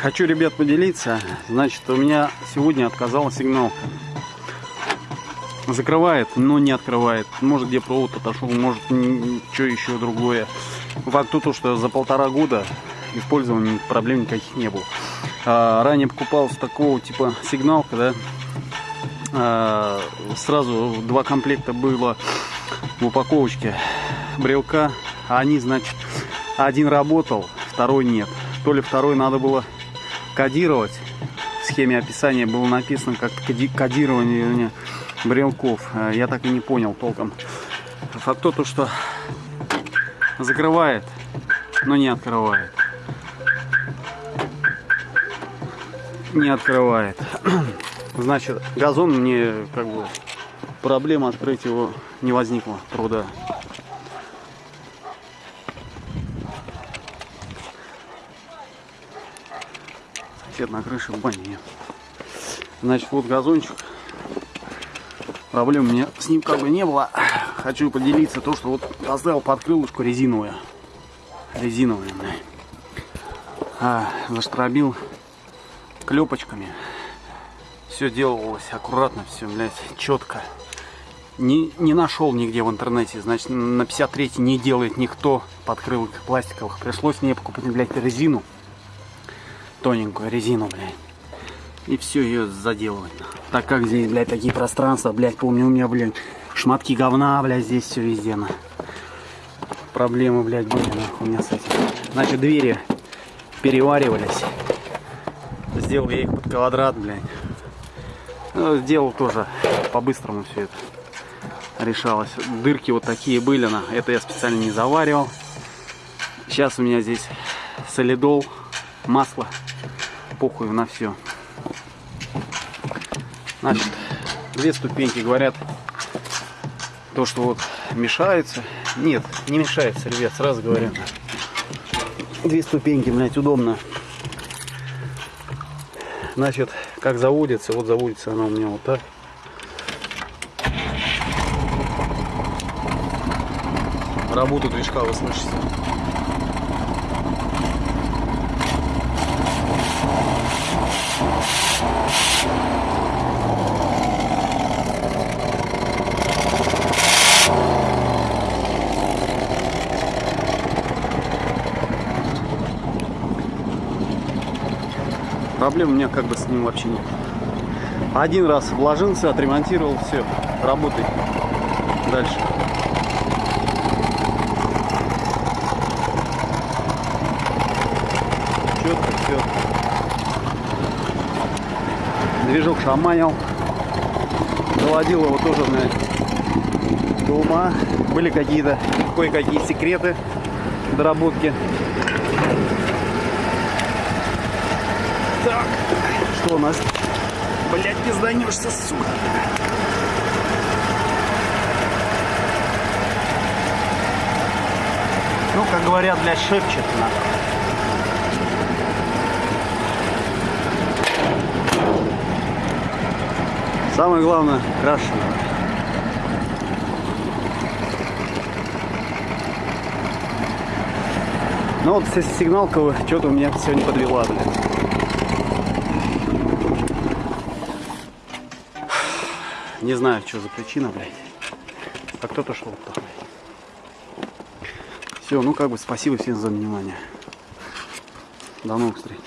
Хочу, ребят, поделиться. Значит, у меня сегодня отказала сигналка. Закрывает, но не открывает. Может, где провод отошел, может, что еще другое. Факт то, что за полтора года использования проблем никаких не было. А, ранее покупался такого типа сигналка, да. А, сразу два комплекта было в упаковочке брелка. Они, значит, один работал, второй нет. То ли второй надо было кодировать. В схеме описания было написано как кодирование брелков. А, я так и не понял толком. Факт то, что закрывает, но не открывает. Не открывает. Значит, газон мне как бы проблема открыть его не возникла труда. Сосед на крыше в бане. Значит, вот газончик. Проблем у меня с ним как бы не было. Хочу поделиться то, что вот поставил под крылышку резиновую. Резиновую, а, заштробил клепочками. Все делалось аккуратно, все, блядь, четко. Не, не нашел нигде в интернете. Значит, на 53 не делает никто подкрылок пластиковых. Пришлось мне покупать, блядь, резину. Тоненькую резину, блядь. И все ее заделывать. Так как здесь, блядь, такие пространства, блядь, помню, у меня, блядь, шматки говна, блядь, здесь все везде, на. Проблемы, блядь, были, нахуй, у меня с этим. Значит, двери переваривались. Сделал я их под квадрат, блядь. Ну, сделал тоже по-быстрому все это решалось. Дырки вот такие были, на это я специально не заваривал. Сейчас у меня здесь солидол, масло, похуй на все. Значит, две ступеньки говорят, то, что вот мешается. Нет, не мешается, ребят, сразу говорю. Две ступеньки, блядь, удобно. Значит, как заводится, вот заводится она у меня вот так. Работу движка вы слышите. Проблем у меня как бы с ним вообще нет. Один раз вложился, отремонтировал, все, работай дальше. Четко все. Движок шаманил. Доводил его тоже на до ума. Были какие-то кое-какие секреты доработки. Так, что у нас? Блять, пизданешься, сука. Ну, как говорят, блядь, шепчет на. Самое главное, крашено. Ну вот сигналка что-то у меня сегодня подвела, блядь. Не знаю, что за причина, блядь. А кто-то шел такой. Все, ну как бы спасибо всем за внимание. До новых встреч.